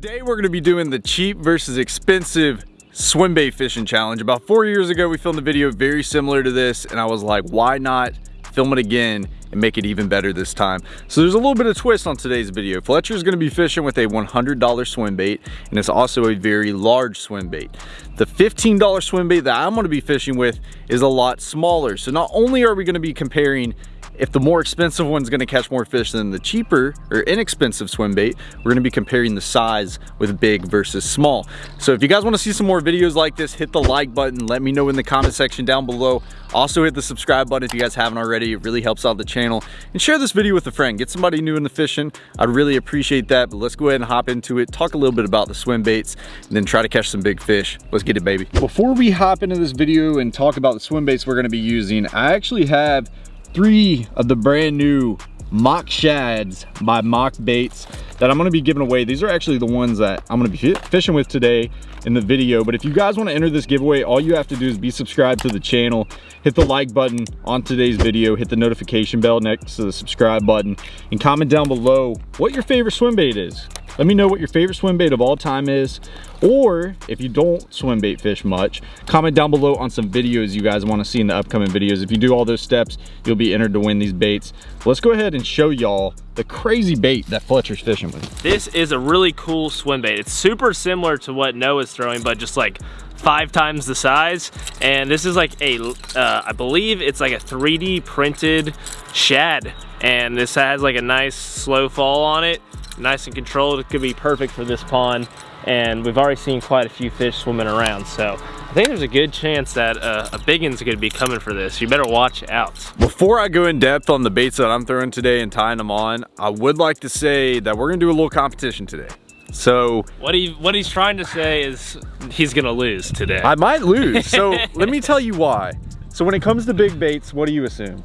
Today we're going to be doing the cheap versus expensive swim bait fishing challenge. About four years ago we filmed a video very similar to this and I was like why not film it again and make it even better this time. So there's a little bit of twist on today's video. Fletcher's gonna be fishing with a $100 swim bait and it's also a very large swim bait. The $15 swim bait that I'm gonna be fishing with is a lot smaller. So not only are we gonna be comparing if the more expensive one's gonna catch more fish than the cheaper or inexpensive swim bait, we're gonna be comparing the size with big versus small. So if you guys wanna see some more videos like this, hit the like button, let me know in the comment section down below. Also hit the subscribe button if you guys haven't already, it really helps out the channel. And share this video with a friend, get somebody new into fishing. I'd really appreciate that, but let's go ahead and hop into it, talk a little bit about the swim baits, and then try to catch some big fish. Let's get it, baby. Before we hop into this video and talk about the swim baits we're gonna be using, I actually have three of the brand new mock shads by mock baits that i'm going to be giving away these are actually the ones that i'm going to be fishing with today in the video but if you guys want to enter this giveaway all you have to do is be subscribed to the channel hit the like button on today's video hit the notification bell next to the subscribe button and comment down below what your favorite swim bait is let me know what your favorite swim bait of all time is. Or if you don't swim bait fish much, comment down below on some videos you guys want to see in the upcoming videos. If you do all those steps, you'll be entered to win these baits. Let's go ahead and show y'all the crazy bait that Fletcher's fishing with. This is a really cool swim bait. It's super similar to what Noah's throwing, but just like five times the size. And this is like a, uh, I believe it's like a 3D printed shad. And this has like a nice slow fall on it nice and controlled. It could be perfect for this pond. And we've already seen quite a few fish swimming around. So I think there's a good chance that uh, a big one's gonna be coming for this. You better watch out. Before I go in depth on the baits that I'm throwing today and tying them on, I would like to say that we're gonna do a little competition today. So what he what he's trying to say is he's gonna lose today. I might lose. So let me tell you why. So when it comes to big baits, what do you assume?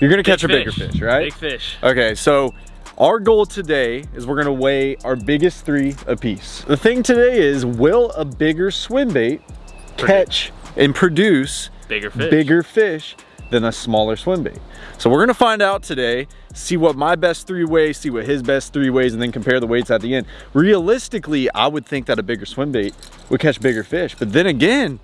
You're gonna big catch a bigger fish, right? Big fish. Okay, so our goal today is we're gonna weigh our biggest three apiece. The thing today is, will a bigger swim bait catch and produce bigger fish. bigger fish than a smaller swim bait? So we're gonna find out today, see what my best three weighs, see what his best three weighs, and then compare the weights at the end. Realistically, I would think that a bigger swim bait would catch bigger fish. But then again,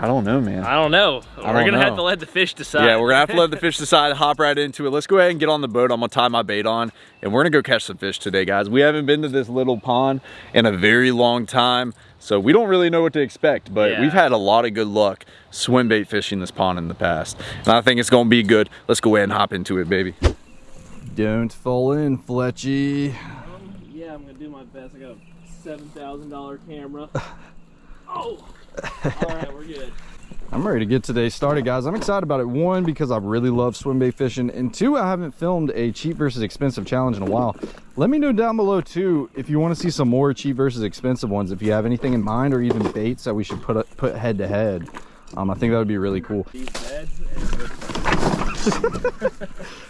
I don't know, man. I don't know. I we're gonna know. have to let the fish decide. Yeah, we're gonna have to let the fish decide, hop right into it. Let's go ahead and get on the boat. I'm gonna tie my bait on and we're gonna go catch some fish today, guys. We haven't been to this little pond in a very long time, so we don't really know what to expect, but yeah. we've had a lot of good luck swim bait fishing this pond in the past. And I think it's gonna be good. Let's go ahead and hop into it, baby. Don't fall in, Fletchy. Um, yeah, I'm gonna do my best. I got a $7,000 camera. oh! All right, we're good. I'm ready to get today started, guys. I'm excited about it. One, because I really love swim bait fishing. And two, I haven't filmed a cheap versus expensive challenge in a while. Let me know down below, too, if you want to see some more cheap versus expensive ones. If you have anything in mind or even baits that we should put put head to head. Um, I think that would be really cool.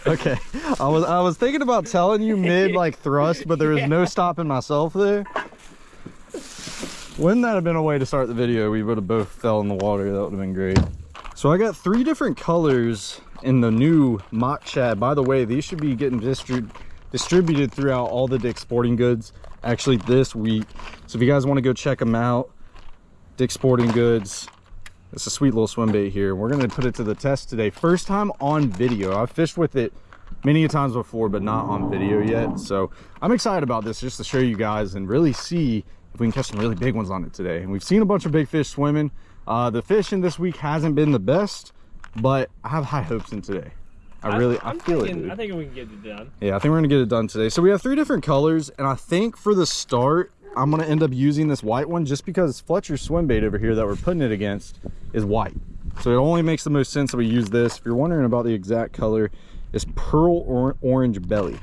okay, I was I was thinking about telling you mid like thrust, but there was no stopping myself there. Wouldn't that have been a way to start the video? We would have both fell in the water. That would have been great. So I got three different colors in the new mock shad. By the way, these should be getting distri distributed throughout all the Dick's Sporting Goods actually this week. So if you guys want to go check them out, Dick's Sporting Goods. It's a sweet little swim bait here. We're going to put it to the test today. First time on video. I've fished with it many times before, but not on video yet. So I'm excited about this just to show you guys and really see if we can catch some really big ones on it today. And we've seen a bunch of big fish swimming. Uh, the fishing this week hasn't been the best, but I have high hopes in today. I really, I'm, i feel thinking, it. Dude. I think we can get it done. Yeah, I think we're gonna get it done today. So we have three different colors, and I think for the start, I'm gonna end up using this white one just because Fletcher's swim bait over here that we're putting it against is white. So it only makes the most sense that we use this. If you're wondering about the exact color, it's pearl or orange belly.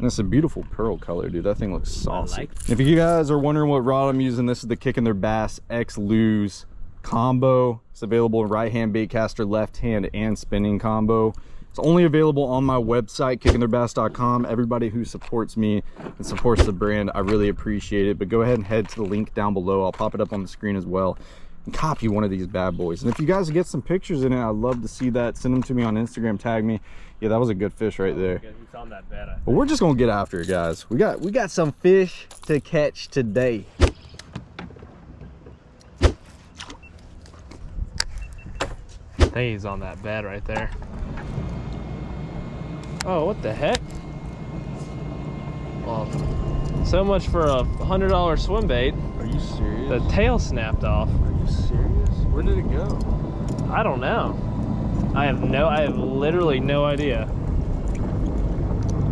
It's a beautiful pearl color, dude. That thing looks saucy. Like if you guys are wondering what rod I'm using, this is the Kicking Their Bass X Lose combo. It's available in right hand bait caster, left hand, and spinning combo. It's only available on my website, kickingtheirbass.com. Everybody who supports me and supports the brand, I really appreciate it. But go ahead and head to the link down below. I'll pop it up on the screen as well and copy one of these bad boys. And if you guys get some pictures in it, I'd love to see that. Send them to me on Instagram, tag me. Yeah, that was a good fish right there. Because It's on that bed. I But we're just gonna get after it, guys. We got we got some fish to catch today. think he's on that bed right there. Oh, what the heck? Well, so much for a hundred dollar swim bait. Are you serious? The tail snapped off. Are you serious? Where did it go? I don't know. I have no, I have literally no idea.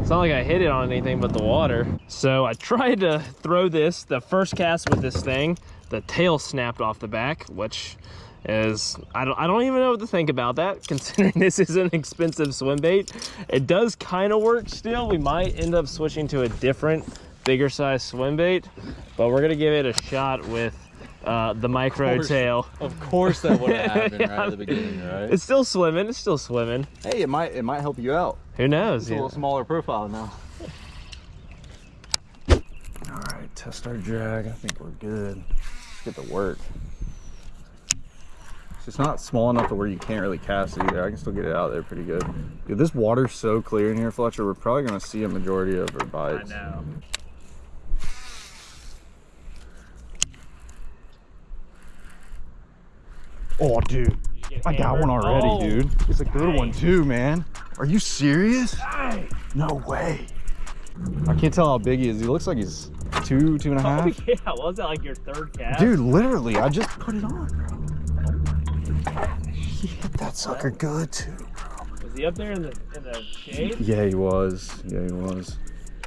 It's not like I hit it on anything but the water. So I tried to throw this, the first cast with this thing, the tail snapped off the back, which is, I don't, I don't even know what to think about that, considering this is an expensive swim bait. It does kind of work still. We might end up switching to a different, bigger size swim bait, but we're gonna give it a shot with uh, the micro course. tail. Of course that would have happened Yeah. right at the beginning, right? It's still swimming. It's still swimming. hey, it might it might help you out. Who knows? It's a little smaller profile now. All right, test our drag. I think we're good. Let's get to work. It's just not small enough to where you can't really cast it either. I can still get it out there pretty good. Dude, this water's so clear in here, Fletcher. We're probably gonna see a majority of our I bites. know. Oh, dude. I got one already, Oh, dude. It's a good one too, man. Are you serious? No way. I can't tell how big he is. He looks like he's two, two and a oh, half. Oh, yeah. Was that like your third cast? Dude, literally, I just put it on, oh, bro. He hit that sucker good too. Bro. Was he up there in the in the shade? Yeah, he was. Yeah, he was.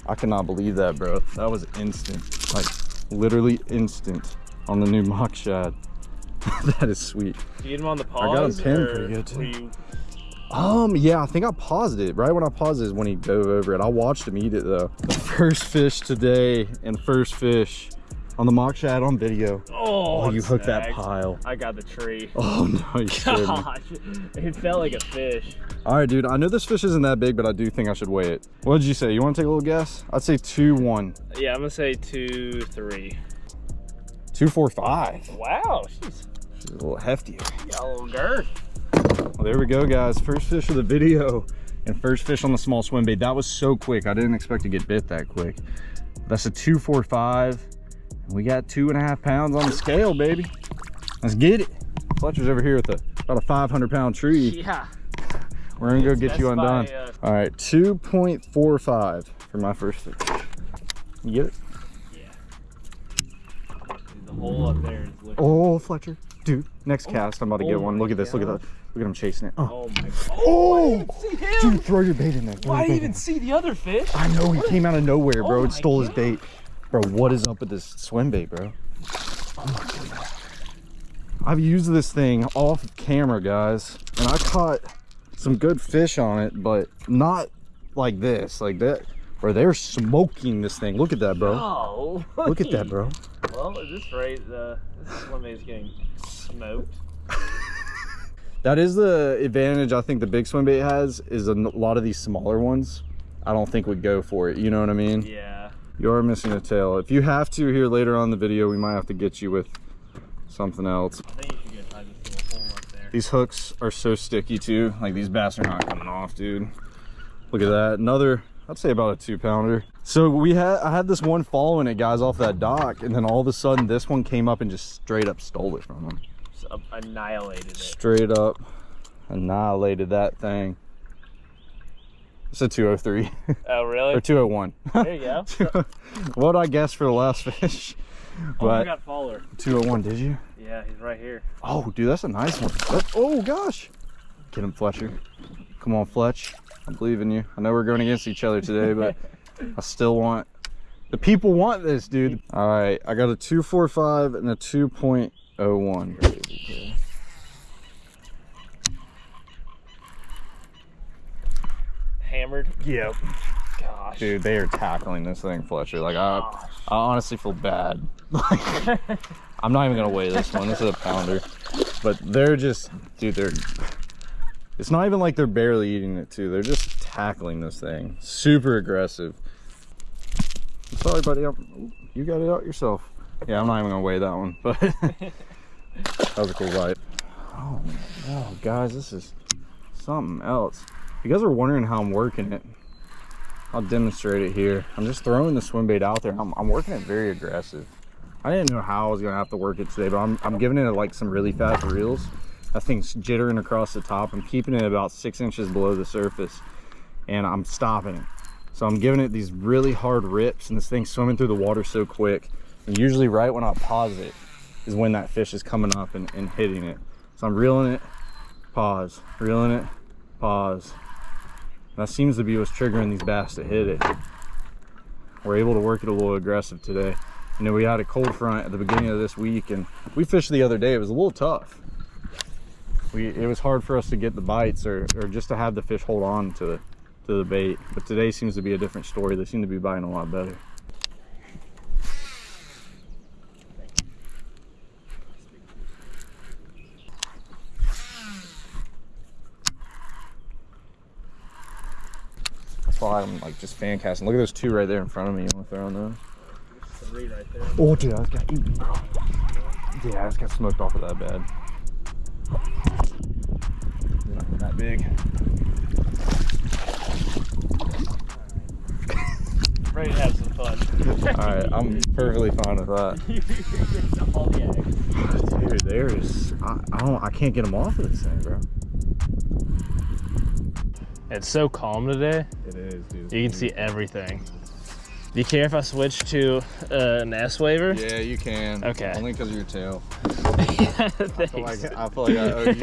I cannot believe that, bro. That was instant. Like, literally instant on the new mock shad. that is sweet. You get him on the I got him pinned pretty good, too. you- Um, yeah, I think I paused it. Right when I paused it is when he dove over it. I watched him eat it though. The first fish today and first fish on the mock shad on video. Oh, Oh, you hooked that pile. I got the tree. Oh no, you. Gosh, it felt like a fish. All right, dude. I know this fish isn't that big, but I do think I should weigh it. What did you say? You want to take a little guess? I'd say two one, Yeah, I'm gonna say two, three. two four five. Wow, She's a little heftier. got a little girth. Well, there we go, guys. First fish of the video and first fish on the small swim bait. That was so quick. I didn't expect to get bit that quick. That's a two four five. And we got two and a half pounds on the scale, baby. Let's get it. Fletcher's over here with a, about a 500 pound tree. Yeah. We're gonna go get you undone. uh, All right, 2.45 for my first fish. You get it? Yeah. The hole up there is looking. Oh, Fletcher. Dude, next cast, I'm about to get one. Look at this. Look at God. that. Look at him chasing it. Oh, Oh my god. oh See him? dude, throw your bait in there. Throw Why your do you bait in even see the other fish? I know he came out of nowhere, bro. Oh it my stole his bait. Bro, what is up with this swim bait, bro? Oh my goodness. I've used this thing off camera, guys, and I caught some good fish on it, but not like this, like that. Bro, they're smoking this thing. Look at that, bro. Oh. Look at that, bro. Well, at this rate, uh, this swim is getting smoked. That is the advantage I think the big swim bait has is a lot of these smaller ones. I don't think would go for it. You know what I mean? Yeah. You are missing a tail. If you have to here later on in the video, we might have to get you with something else. I think you should go tie this little hole up there. These hooks are so sticky too. Like these bass are not coming off, dude. Look at that. Another, I'd say about a two pounder. So we had, I had this one following it, guys, off that dock, and then all of a sudden this one came up and just straight up stole it from him. Just annihilated it. Straight up annihilated that thing. It's a 203 Oh, really? or 201. There you go. Oh- what I guess for the last fish, Oh, you but got Fowler. 201. Did you? Yeah, he's right here. Oh, dude, that's a nice one. That- oh gosh, get him, Fletcher. Come on, Fletch. I believe in you. I know we're going against each other today, but I still want. The people want this, dude. All right, I got a 245 and a 2.01. Hammered. Yep. Gosh. Dude, they are tackling this thing, Fletcher. Like I, I honestly feel bad. Like, I'm not even gonna weigh this one. This is a pounder, but they're just, dude. They're. It's not even like they're barely eating it too. They're just tackling this thing. Super aggressive. I'm sorry, buddy. I'm, you got it out yourself. Yeah, I'm not even gonna weigh that one, but that was a cool bite. Oh, oh, guys, this is something else. you guys are wondering how I'm working it, I'll demonstrate it here. I'm just throwing the swim bait out there. I'm, I'm working it very aggressive. I didn't know how I was gonna have to work it today, but I'm, I'm giving it like some really fast reels. That thing's jittering across the top. I'm keeping it about six inches below the surface and I'm stopping it. So I'm giving it these really hard rips and this thing's swimming through the water so quick. And usually right when I pause it is when that fish is coming up and, and hitting it. So I'm reeling it, pause, reeling it, pause. That seems to be what's triggering these bass to hit it. We're able to work it a little aggressive today. You know, we had a cold front at the beginning of this week and we fished the other day. It was a little tough. We, it was hard for us to get the bites or, or just to have the fish hold on to to the bait. But today seems to be a different story. They seem to be biting a lot better. That's why I'm like just fan casting. Look at those two right there in front of me. You want to throw on those? Three right there. Oh, dude, I just got eaten, bro. Yeah, I just got smoked off of that bed. Not that big. Ready to have some fun. All right, I'm perfectly fine with that. All. Dude, there's I, I don't I can't get them off of this thing, bro. It's so calm today. It is, dude. You can see everything. Do you care if I switch to uh, an S Waver? Yeah, you can. Okay. Only because of your tail. yeah, I feel like I feel like I owe you.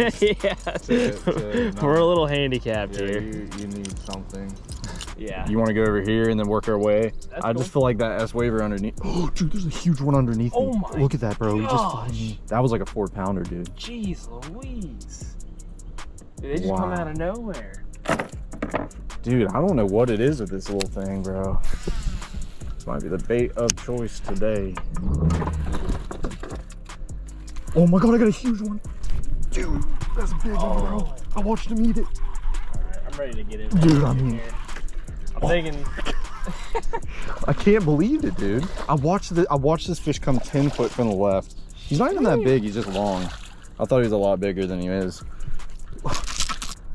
yeah. to- to We're a little handicapped Yeah, here. you, you need something. Yeah. You want to go over here and then work our way? That's I cool. just feel like that S Waver underneath. Oh, dude, there's a huge one underneath Oh me. my Look at that, bro. Just gosh. fucking- that was like a four pounder, dude. Jeez Louise. Dude, they just come out of nowhere. Dude, I don't know what it is with this little thing, bro. This might be the bait of choice today. Oh my god, I got a huge one. Dude, that's a big one, bro. Oh. I watched him eat it. Alright, I'm ready to get in. Dude, I mean- I'm oh. thinking I can't believe it, dude. I watched the I watched this fish come 10 foot from the left. He's not even that big, he's just long. I thought he was a lot bigger than he is.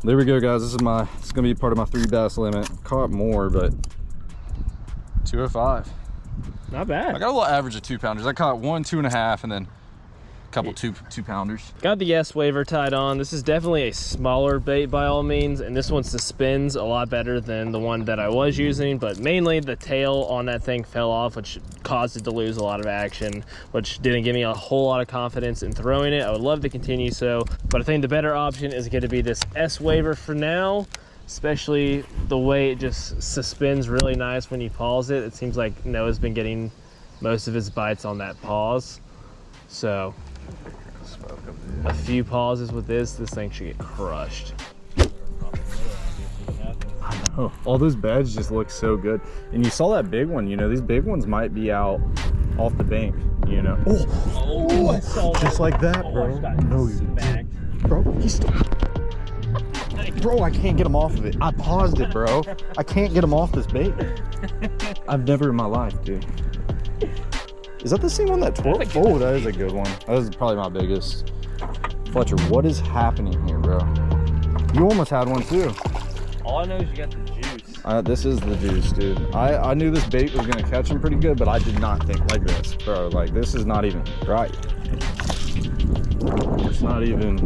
There we go, guys. This is my it's gonna be part of my three bass limit. Caught more, but 205. not bad. I got a little average of two pounders. I caught one, two and a half, and then a couple two two pounders. Got the S Waver tied on. This is definitely a smaller bait by all means, and this one suspends a lot better than the one that I was using, but mainly the tail on that thing fell off, which caused it to lose a lot of action, which didn't give me a whole lot of confidence in throwing it. I would love to continue so, but I think the better option is going to be this S Waver for now, especially the way it just suspends really nice when you pause it. It seems like Noah's been getting most of his bites on that pause. So a few pauses with this, this thing should get crushed. Oh, all those beds just look so good. And you saw that big one, you know, these big ones might be out off the bank, you know. Oh, Oh, I saw just like that, bro. No, you bro, he's still. Bro, I can't get him off of it. I paused it, bro. I can't get him off this bait. I've never in my life, dude. Is that the same one that twirled? Oh, that is a good one. That is probably my biggest. Fletcher, what is happening here, bro? You almost had one too. All I know is you got the juice. Uh, this is the juice, dude. I, I knew this bait was gonna catch him pretty good, but I did not think like this, bro. Like this is not even right. It's not even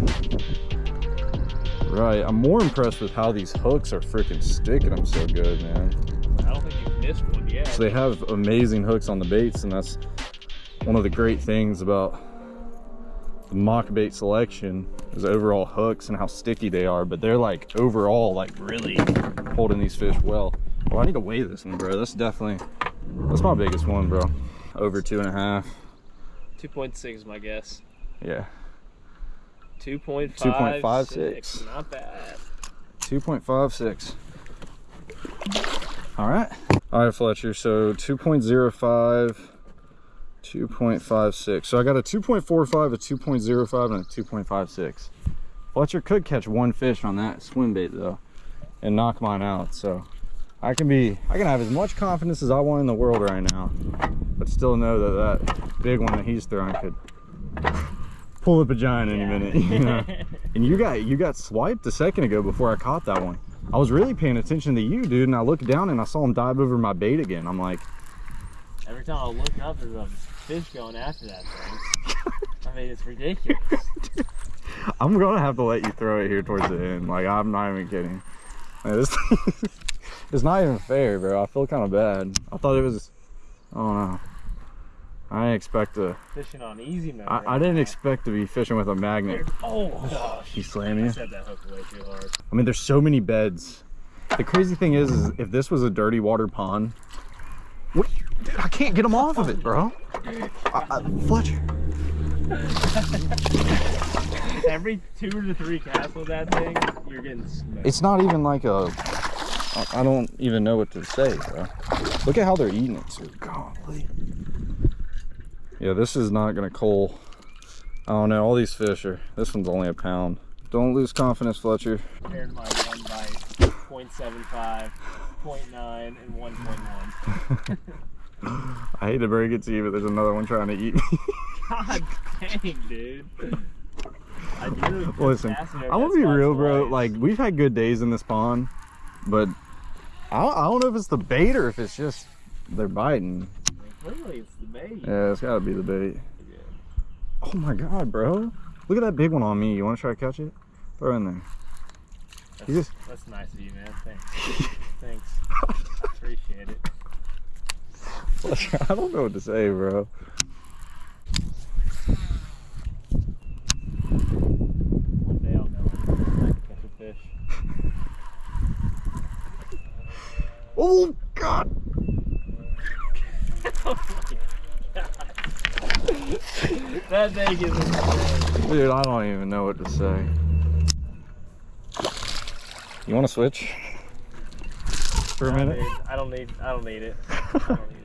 right. I'm more impressed with how these hooks are freaking sticking them so good, man. I don't think you've missed one yet. So they have amazing hooks on the baits, and that's one of the great things about the mock bait selection is overall hooks and how sticky they are. But they're like overall like really holding these fish well. Oh, I need to weigh this one, bro. That's definitely that's my biggest one, bro. Over two and a half. 2.6 is my guess. Yeah, 2.56. 2.56. Not bad. two point five six. All right. All right, Fletcher. So 2.05, 2.56. So I got a 2.45, a 2.05, and a 2.56. Fletcher could catch one fish on that swim bait though, and knock mine out. So I can be, I can have as much confidence as I want in the world right now, but still know that that big one that he's throwing could pull up a giant any Yeah. minute. You know? and you got you got swiped a second ago before I caught that one. I was really paying attention to you, dude, and I looked down and I saw him dive over my bait again. I'm like, Every time I look up, there's a fish going after that thing. I mean, it's ridiculous. I'm gonna have to let you throw it here towards the end. Like, I'm not even kidding. Man, this it's not even fair, bro. I feel kind of bad. I thought it was, I don't know. I didn't expect to, Fishing on easy mode. I, I didn't expect to be fishing with a magnet. Oh gosh. He slammed I you. that hook way too hard. I mean, there's so many beds. The crazy thing is, is if this was a dirty water pond, what? Dude, I can't get them off of it, bro. I, I, Fletcher. Every two to three casts with that thing, you're getting smoked. It's not even like a. I- I don't even know what to say, bro. Look at how they're eating it, too. Golly. Yeah, this is not gonna cull. I don't know. All these fish are. This one's only a pound. Don't lose confidence, Fletcher. compared my one bite, 0.75, 0.9, and 1.1. I hate to break it to you, but there's another one trying to eat me. God dang, dude. I do. Listen, I'm gonna be real, bro. Like we've had good days in this pond, but I don't, I don't know if it's the bait or if it's just they're biting. clearly it's the bait. Yeah, it's gotta be the bait. Oh my god, bro! Look at that big one on me. You want to try to catch it? Throw it in there. That's, just- that's nice of you, man. Thanks. Thanks. Appreciate it. I don't know what to say, bro. One day I'll know I can catch a fish. Oh god! Oh, that thing is insane. Dude, I don't even know what to say. You want to switch for a I minute? need- I don't need. I don't need it. I don't need it.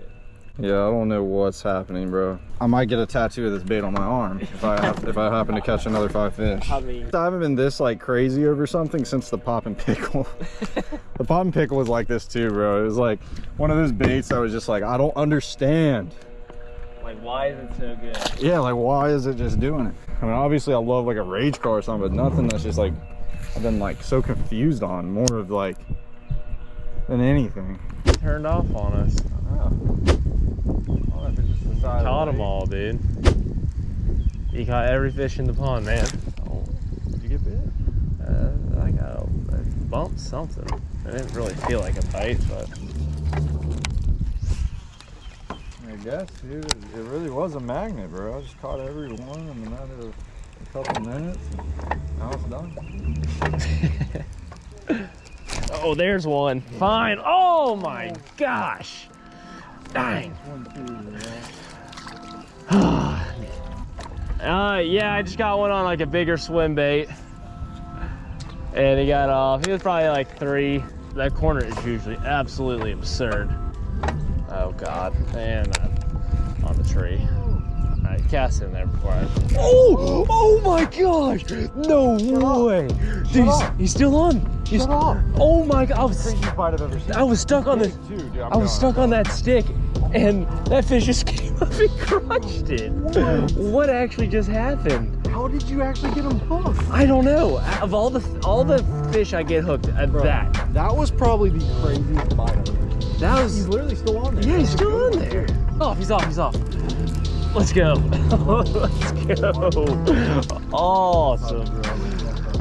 Yeah, I don't know what's happening, bro. I might get a tattoo of this bait on my arm if I have, if I happen to catch another five fish. I mean, I haven't been this like crazy over something since the pop and pickle. the pop and pickle was like this too, bro. It was like one of those baits I was just like, I don't understand. like, why is it so good? Yeah, like why is it just doing it? I mean, obviously I love like a rage car or something, but nothing that's just like I've been like so confused on more of like than anything. Turned off on us. Caught them all, dude. You caught every fish in the pond, man. Oh, did you get bit? Uh, I got a, a bump something. I didn't really feel like a bite, but I guess, dude. It it really was a magnet, bro. I just caught every one in a matter of a couple minutes. Now it's done. oh, there's one. Fine. Oh my gosh. Dang. Uh, yeah, I just got one on like a bigger swim bait. And he got off. He was probably like three. That corner is usually absolutely absurd. Oh God. And uh, on the tree. All right, cast in there before I. Oh! Oh my gosh! No way! Dude, he's, he's still on. He's, Shut up. Oh my God! I was, Craziest I've ever seen. I was stuck on the. Dude, dude, I'm was going. stuck on that stick, and that fish just came up and crushed it. What actually just happened? How did you actually get him hooked? I don't know. Of all the all the fish I get hooked uh, at that, That was probably the craziest bite I've ever seen. that He's literally still on there. yeah, he's still on there. Off, he's off, he's off. Let's go. Let's go. Awesome.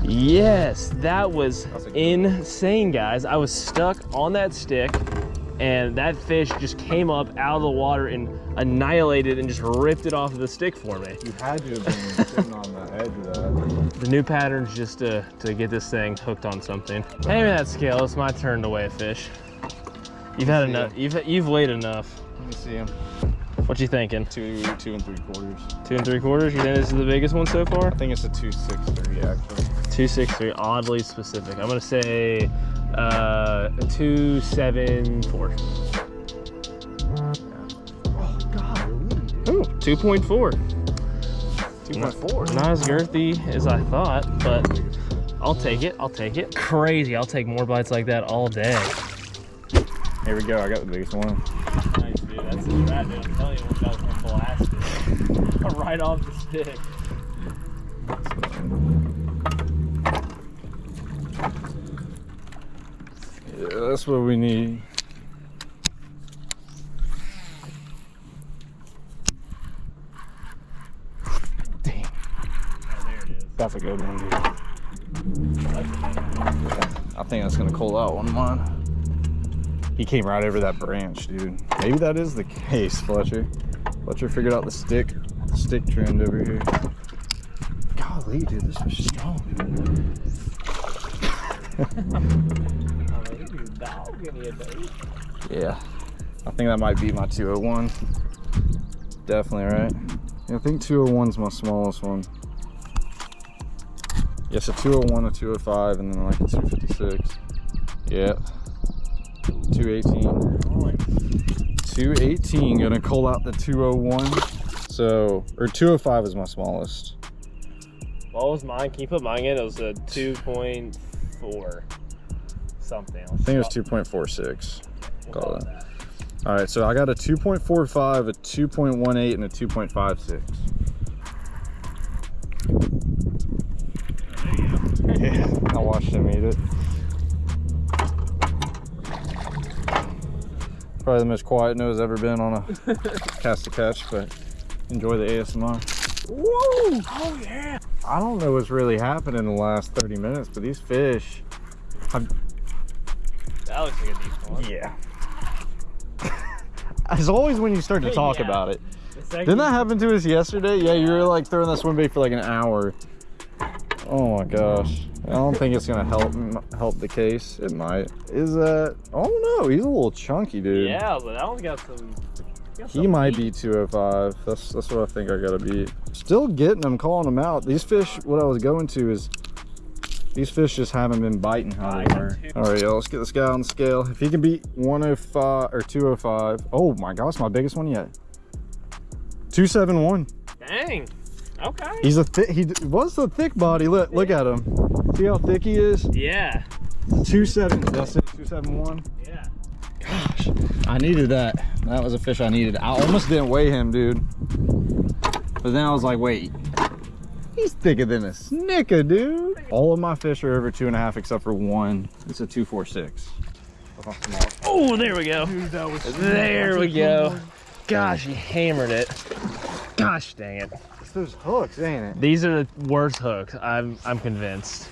Yes, that was That's a good insane, guys. I was stuck on that stick, and that fish just came up out of the water and annihilated and just ripped it off of the stick for me. You had to have been sitting on the edge of that. The new pattern's just to, to get this thing hooked on something. Hand me that scale. It's my turn to weigh a fish. You've had enough. You've you've weighed enough. Let me see him. What you thinking? Two, two and three quarters. Two and three quarters. You think this is the biggest one so far? I think it's a two six three actually. Two six three. Oddly specific. I'm gonna say uh, a two seven four. Oh God, Ooh, two point four. two point four. Not as girthy as I thought, but I'll take it. I'll take it. Crazy. I'll take more bites like that all day. Here we go. I got the biggest one. Nice, dude. That's the rat, dude. I'm telling you, one guy's gonna blast it. right off the stick. Yeah, that's what we need. Dang. Oh, there it is. That's a good one, dude. I think that's gonna call out one of mine. He came right over that branch, dude. Maybe that is the case, Fletcher. Fletcher figured out the stick, the stick trend over here. Golly, dude, this was strong. Yeah, I think that might be my 201. Definitely, right? Yeah, I think 201's my smallest one. Yes, oh a 201, a 205, and then like a 256. Yep. 218. 218, gonna call out the 201. So, or 205 is my smallest. What was mine? Can you put mine in? It was a 2.4 something. I think it was 2.46. Call it. All right, so I got a 2.45, a 2.18, and a 2.56. Yeah, I watched him eat it. Probably the most quiet nose ever been on a cast to catch, but enjoy the ASMR. Woo! Oh yeah! I don't know what's really happened in the last 30 minutes, but these fish have That looks like a decent one. yeah. As always when you start to talk Yeah. about it. Didn't that happen to us yesterday? Yeah, you were like throwing that swim bait for like an hour. Oh my gosh. I don't think it's gonna help help the case. It might. Is that? Oh no, he's a little chunky, dude. Yeah, but that one's got some. got He some might meat. be 205. That's that's what I think I gotta beat. Still getting them, calling them out. These fish, what I was going to is, these fish just haven't been biting how I they were. All right, y'all, let's get this guy on the scale. If he can beat 105 or 205, oh my gosh, my biggest one yet. 271. Dang. Okay. He's a thick. He d- was a thick body. Look, look at him. See how thick he is? yeah. Two seven. That's it. Two seven one. Yeah. Gosh, I needed that. That was a fish I needed. I almost didn't weigh him, dude. But then I was like, wait, he's thicker than a snicker, dude. All of my fish are over two and a half except for one. It's a two four six. Oh, there we go. that was There we go. Gosh, he hammered it. Gosh dang it. Those hooks, ain't it? These are the worst hooks. I'm I'm convinced.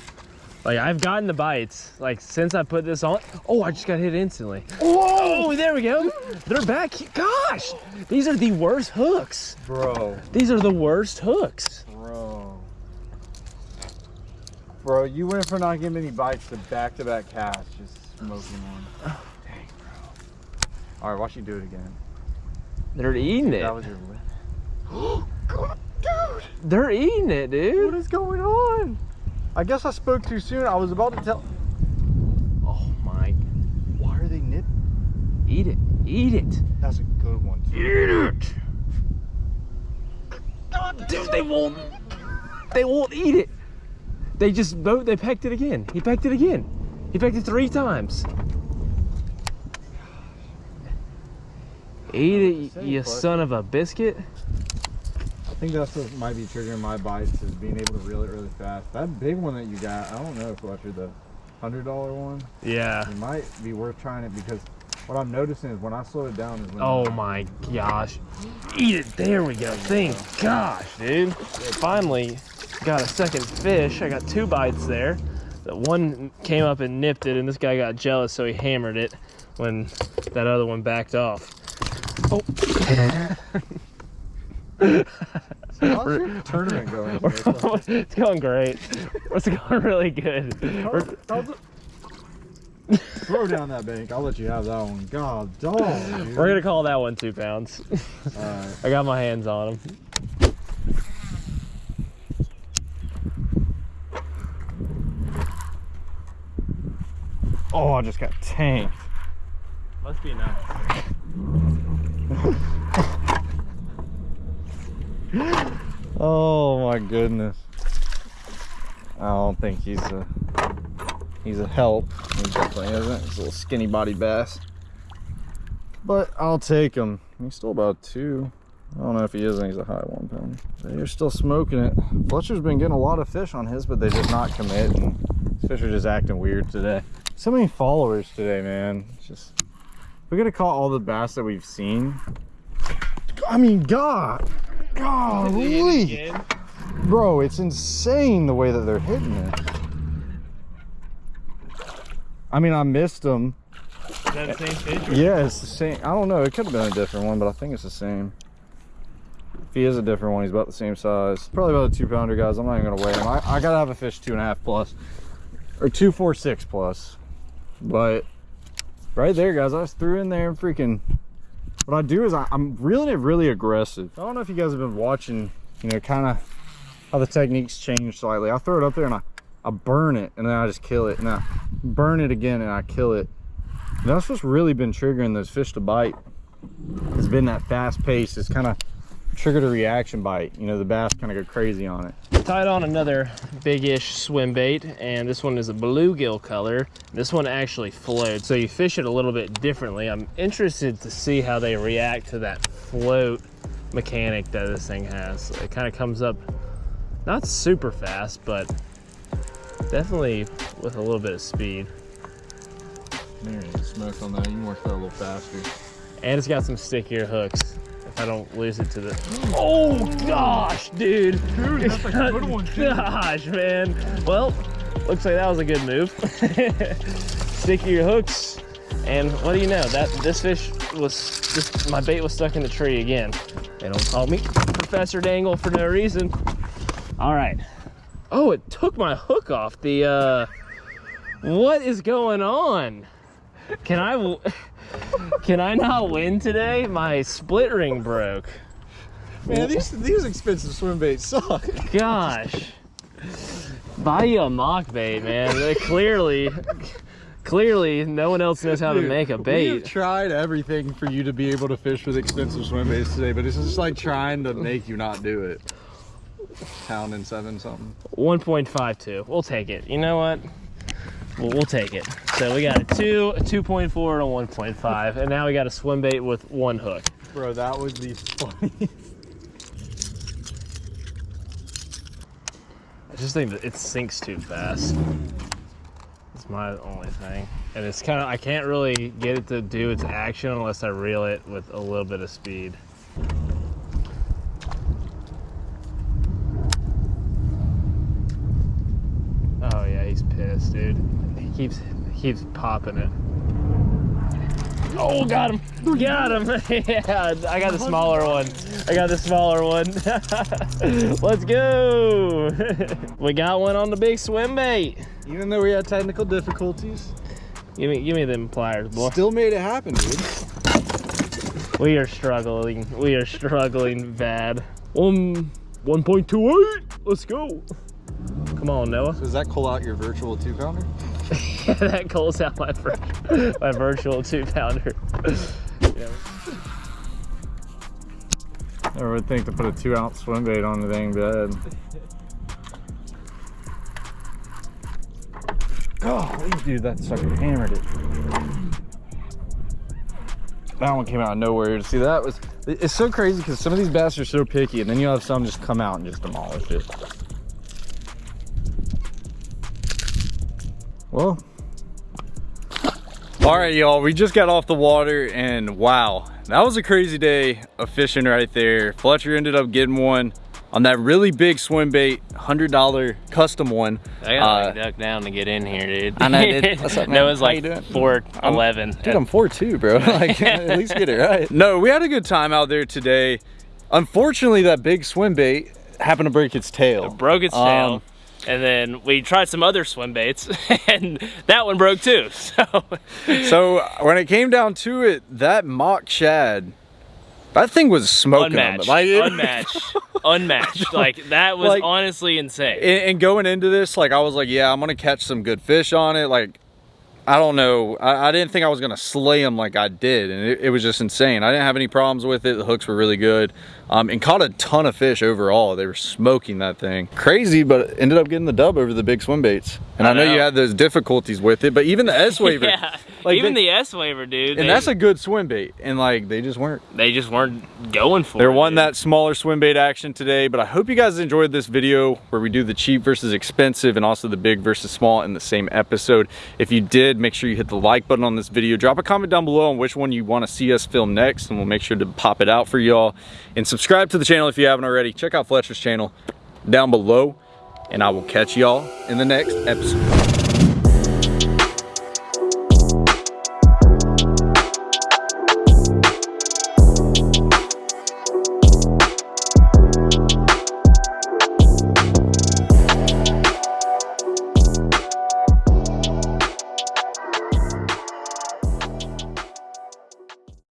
Like I've gotten the bites. Like since I put this on. Oh, I just got hit instantly. Oh, there we go. They're back. Gosh, these are the worst hooks. Bro, These are the worst hooks. bro. Bro, you went for not getting any bites to back to back casts, just smoking one. Dang, bro. All right, watch you do it again. They're eating That it. was your lip. God, dude, They're eating it, dude. What is going on? I guess I spoke too soon. I was about to tell. Oh my. Why are they nip? Eat it. Eat it. That's a good one. Too. Eat it. Dude, they won't. They won't eat it. They just both. They pecked it again. He pecked it again. He pecked it three times. Eat it, you son of a biscuit. I think that's what might be triggering my bites is being able to reel it really fast. That big one that you got, I don't know if Fletcher the hundred dollar one. Yeah. It might be worth trying it because what I'm noticing is when I slow it down is when Oh my gosh. Eat it. There we go. Thank gosh, dude. Finally got a second fish. I got two bites there. The one came up and nipped it, and this guy got jealous, so he hammered it when that other one backed off. Oh. How's your tournament going? It's going great. It's going really good. How's Throw down that bank. I'll let you have that one. God, dog. Dude. We're gonna call that one two pounds. All right. I got my hands on him. Oh, I just got tanked. Must be enough. Oh my goodness. I don't think he's a he's a help. He definitely isn't. He's a little skinny body bass. But I'll take him. He's still about two. I don't know if he is and he's a high one pound. They're still smoking it. Fletcher's been getting a lot of fish on his, but they just not commit and these fish are just acting weird today. so many followers today, man. It's just we're gonna call all the bass that we've seen. I mean, God, golly, bro, it's insane the way that they're hitting it. I mean, I missed them. Is that the same fish? Yeah, it's the same. I don't know. It could have been a different one, but I think it's the same. If he is a different one, he's about the same size. Probably about a two pounder, guys. I'm not even gonna weigh him. I, I gotta have a fish two and a half plus, or two four six plus. But right there, guys, I just threw in there and freaking. What I do is I, I'm really, really aggressive. I don't know if you guys have been watching, you know, kind of how the techniques change slightly. I throw it up there and I, I burn it and then I just kill it and I burn it again and I kill it. And that's what's really been triggering those fish to bite. It's been that fast pace. It's kind of triggered a reaction bite. You know, the bass kind of go crazy on it. Tied on another big-ish swim bait, and this one is a bluegill color. This one actually floats, so you fish it a little bit differently. I'm interested to see how they react to that float mechanic that this thing has. It kind of comes up not super fast, but definitely with a little bit of speed. There is smoke on that. You can work that a little faster. And it's got some stickier hooks. If I don't lose it to the. Oh gosh, dude. Dude, that's a good one, too. Gosh, man. Well, looks like that was a good move. Stick your hooks. And what do you know? That this fish was just my bait was stuck in the tree again. They don't call me Professor Dangle for no reason. All right. Oh, it took my hook off. The uh what is going on? Can I, can I not win today? My split ring broke. Man, these these expensive swim baits suck. Gosh. Buy you a mock bait, man. They clearly, clearly, no one else knows how to make a bait. We've tried everything for you to be able to fish with expensive swim baits today, but it's just like trying to make you not do it. Pound and seven something. 1.52. We'll take it. You know what? We'll, we'll take it. So we got a 2, a 2.4, and a 1.5. And now we got a swim bait with one hook. Bro, that would be funny. I just think that it sinks too fast. It's my only thing. And it's kind of, I can't really get it to do its action unless I reel it with a little bit of speed. Oh yeah, he's pissed, dude. He keeps, he keeps popping it. Oh, got him! Got him! yeah, I got the smaller one. I got the smaller one. Let's go! we got one on the big swim bait. Even though we had technical difficulties, Give me, give me them pliers, boy. still made it happen, dude. We are struggling. We are struggling bad. Um, 1.28. Let's go. Come on, Noah. Does that call out your virtual two pounder? that calls out my vir- my virtual two pounder. yeah. Never would think to put a two ounce swim bait on the dang bed. Oh, dude, that sucker hammered it. That one came out of nowhere. See, that was, it's so crazy because some of these bass are so picky and then you have some just come out and just demolish it. Well, all right, y'all, we just got off the water and wow, that was a crazy day of fishing right there. Fletcher ended up getting one on that really big swim bait, $100 custom one. I gotta like, duck down to get in here, dude. I know, dude. What's up, man? Noah's How like you doing? 4'11. Dude, I'm 4'2", bro. like, at least get it right. No, we had a good time out there today. Unfortunately, that big swim bait happened to break its tail. It broke its tail. Um, and then we tried some other swim baits, and that one broke too. So, So when it came down to it, that mock shad, that thing was smoking unmatched, Like, unmatched, unmatched. Like that was Like- honestly insane. and, and going into this, like I was like, yeah, I'm gonna catch some good fish on it. Like, I don't know, I, I didn't think I was gonna slay them like I did, and it, it was just insane. I didn't have any problems with it. The hooks were really good, um, and caught a ton of fish overall. They were smoking that thing, crazy, but ended up getting the dub over the big swim baits. And I, I know, you had those difficulties with it, but even the S waiver. Yeah. Like Even they- the S Waver, dude. and they, that's a good swim bait. And like they just weren't. they just weren't going for They're it. wanting dude. that smaller swim bait action today, but I hope you guys enjoyed this video where we do the cheap versus expensive and also the big versus small in the same episode. If you did, make sure you hit the like button on this video. Drop a comment down below on which one you want to see us film next and we'll make sure to pop it out for y'all. And subscribe to the channel if you haven't already. Check out Fletcher's channel down below and I will catch y'all in the next episode.